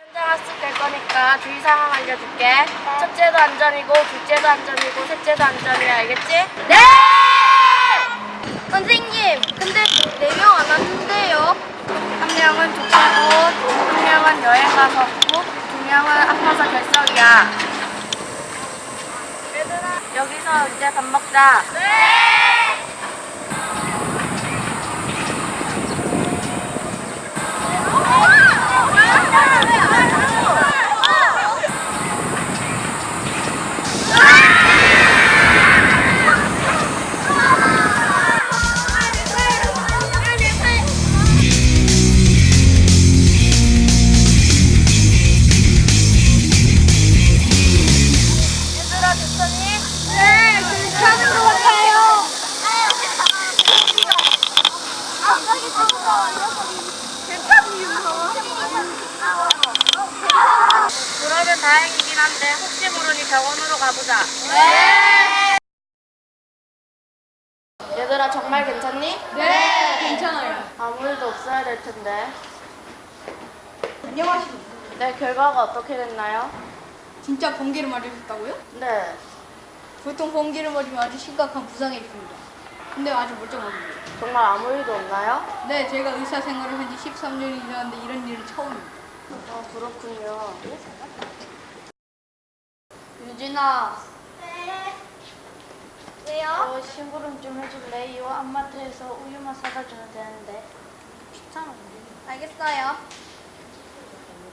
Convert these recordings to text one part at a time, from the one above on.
현장 학습될 거니까 주의 상황 알려줄게. 첫째도 안전이고, 둘째도 안전이고, 셋째도 안전이야. 알겠지? 네! 선생님, 근데 네 명 안 왔는데요? 한 명은 조카고, 한 명은 여행 가서 고, 두 명은 아파서 결석이야. 얘들아, 여기서 이제 밥 먹자. 네! 다행이긴 한데 혹시 모르니 병원으로 가보자. 네. 얘들아 정말 괜찮니? 네, 괜찮아요. 아무 일도 없어야 될 텐데. 안녕하십니까. 네, 결과가 어떻게 됐나요? 진짜 번개를 맞으셨다고요? 네. 보통 번개를 맞으면 아주 심각한 부상이 있습니다. 근데 아주 멀쩡합니다. 정말 아무 일도 없나요? 네, 제가 의사 생활을 한 지 13년이 지났는데 이런 일은 처음입니다. 아, 그렇군요. 유진아, 왜요? 어, 심부름 좀 해줄래? 이거 안마트에서 우유만 사다 주면 되는데. 귀찮은데. 알겠어요.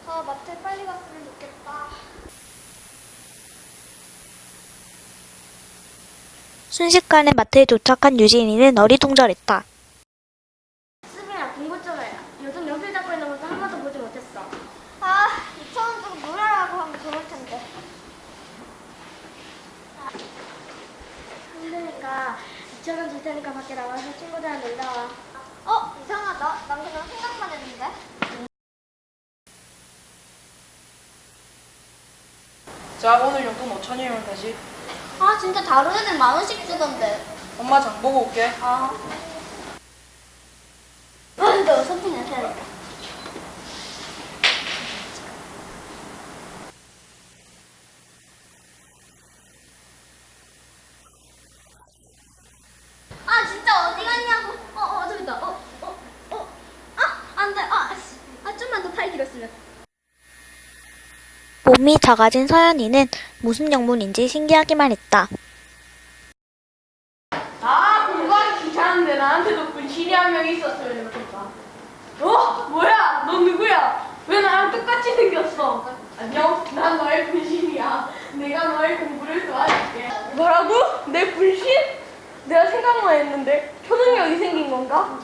아, 마트에 빨리 갔으면 좋겠다. 순식간에 마트에 도착한 유진이는 어리둥절했다. 수빈아, 공부 좀 해. 요즘 연필 잡고 있는 모습 한 번도 보지 못했어. 아, 2,000원 주고 놀아라고 하면 좋을 텐데. 힘드니까 2천원 줄 테니까 밖에 나가서 친구들이랑 놀다 와. 어, 이상하다. 난 그냥 생각만 했는데. 자 오늘 용돈 5천이면 되지 아, 진짜 다른 애들 만 원씩 주던데. 엄마 장 보고 올게 아. 아, 근데 해야겠다. 아, 진짜 어디 갔냐고. 어, 어, 저기 있다. 어, 어, 어. 아, 안 돼. 아, 씨. 아, 좀만 더 팔 길었으면. 몸이 작아진 서연이는 무슨 영문인지 신기하기만 했다. 아 공부하기 귀찮은데 나한테도 분신이 한 명 있었으면 어? 뭐야 너 누구야 왜 나랑 똑같이 생겼어 안녕 난 너의 분신이야 내가 너의 공부를 도와줄게 뭐라고? 내 분신? 내가 생각만 했는데 초능력이 생긴 건가?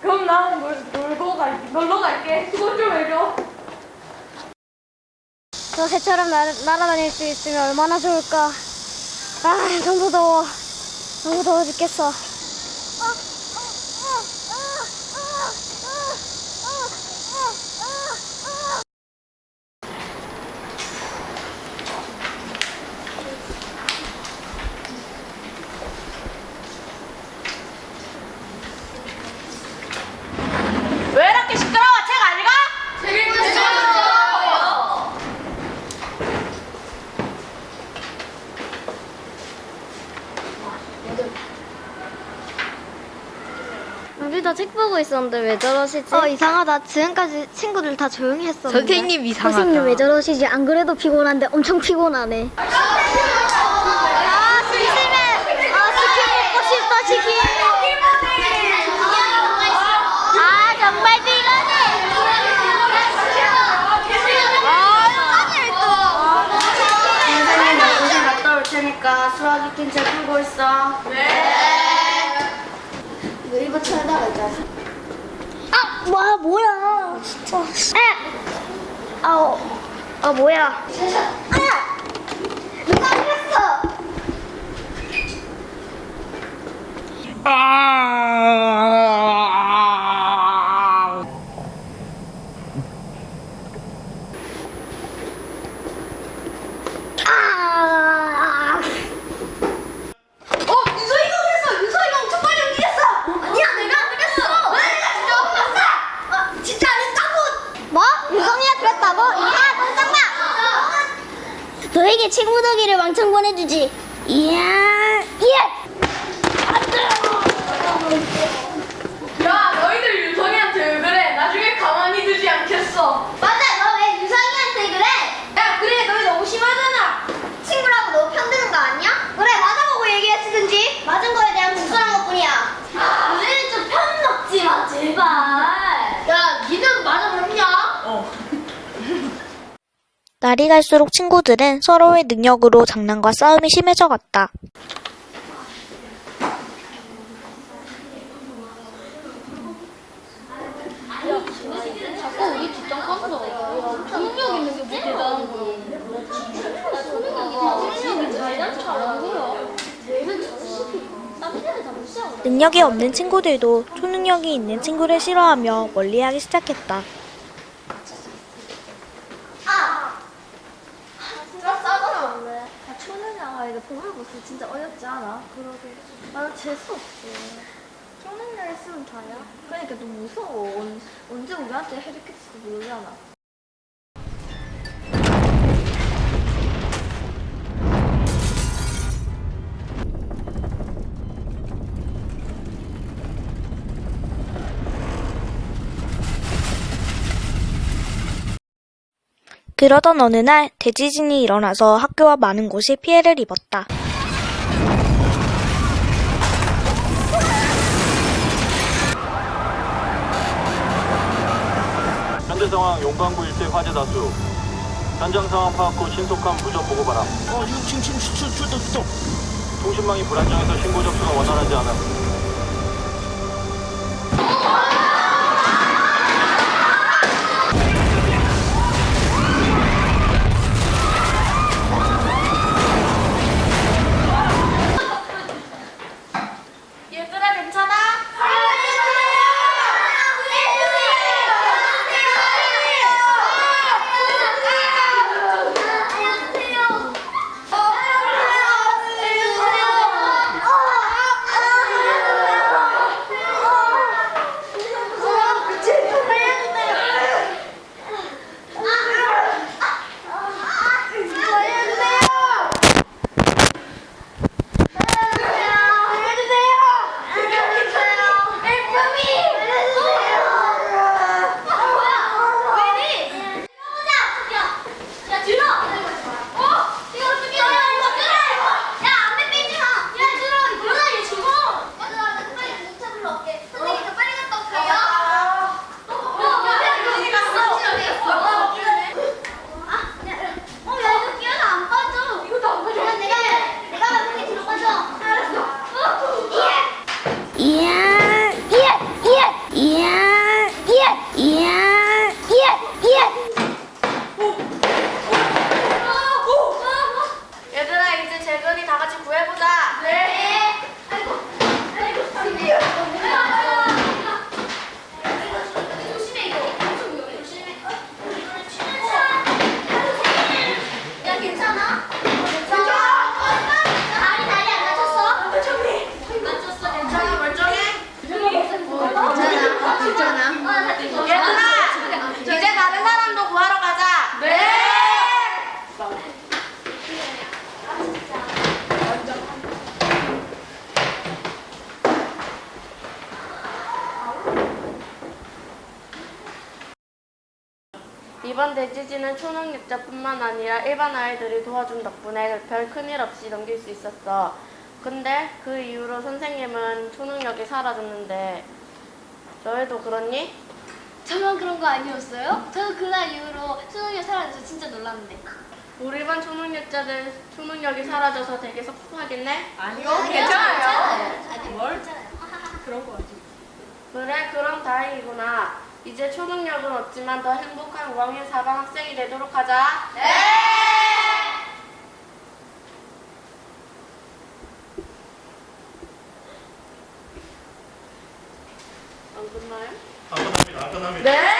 그럼 나 놀, 놀고 갈게 놀러 갈게 수고 좀 해줘 저 새처럼 날, 날아다닐 수 있으면 얼마나 좋을까. 아, 너무 더워. 너무 더워 죽겠어. 왜 이렇게 시끄러워 책 안 읽어? 책 읽으세요 우리 다 책 보고 있었는데 왜 저러시지? 어, 이상하다. 지금까지 친구들 다 조용히 했었는데. 선생님 이상하다. 선생님 왜 저러시지? 안 그래도 피곤한데 엄청 피곤하네. 아, 심심해. 아, 치킨 먹고 싶다, 치킨. 아, 정말 피곤해. 선생님 연구실 갔다 올 테니까 수학 익힌 책 풀고 있어. 왜 이거 쳐다가 있자. 아, 와, 뭐야. 진짜. 아, 어, 아, 뭐야. 아! 누가 그랬어? 아! 어, 유서이가 그랬어. 유서이가 엄청 많이 움직였어. 아니야, 내가 안 그랬어. 왜 내가 진짜 못 봤어? 아, 진짜 안 했다고. 뭐? 유성이가 그랬다고? 뭐라고? 야, 깜짝마! 친구 덕이를 왕창 보내주지. 이야, 예! 야 너희들 유성이한테 왜 그래? 나중에 가만히 두지 않겠어. 맞아, 너 왜 유성이한테 그래? 야 그래 너희 너무 심하잖아. 친구라고 너 편드는 거 아니야? 그래, 맞아보고 얘기했으든지. 맞은 거에 대한 공손한 것 뿐이야. 우리는 좀 편 먹지 마, 제발. 야 니는 맞아 그랬냐? 날이 갈수록 친구들은 서로의 능력으로 장난과 싸움이 심해져 갔다. 능력이 없는 친구들도 초능력이 있는 친구를 싫어하며 멀리하기 시작했다. 아, 초능력 아이들 보물보스 진짜 어렵지 않아? 그러게. 나는 재수 없어. 초능력 있으면 다야? 좀 무서워. 언, 언제 우리한테 해리캐치도 모르잖아. 그러던 어느 날 대지진이 일어나서 학교와 많은 곳이 피해를 입었다. 상황 용광구 일대 화재 다수. 현장 상황 파악 후 신속한 부전 보고 바람. 어, 6층 층 출동 출동 출동. 통신망이 불안정해서 신고 접수가 원활하지 않아. 이번 대지진은 초능력자뿐만 아니라 일반 아이들이 도와준 덕분에 별 큰일 없이 넘길 수 있었어. 근데 그 이후로 선생님은 초능력이 사라졌는데 너희도 그렇니? 저만 그런 거 아니었어요? 저는 그날 이후로 수능이 사라져서 진짜 놀랐는데. 우리 반 초능력자들 초능력이 사라져서 되게 섭섭하겠네? 아니요 괜찮아요. 아니 뭘? 그런 거 같아. 그래 그럼 다행이구나. 이제 초능력은 없지만 더 행복한 5학년 4반 학생이 되도록 하자. 네! 안 끝나요? 안 끝납니다. 안 끝납니다. 네!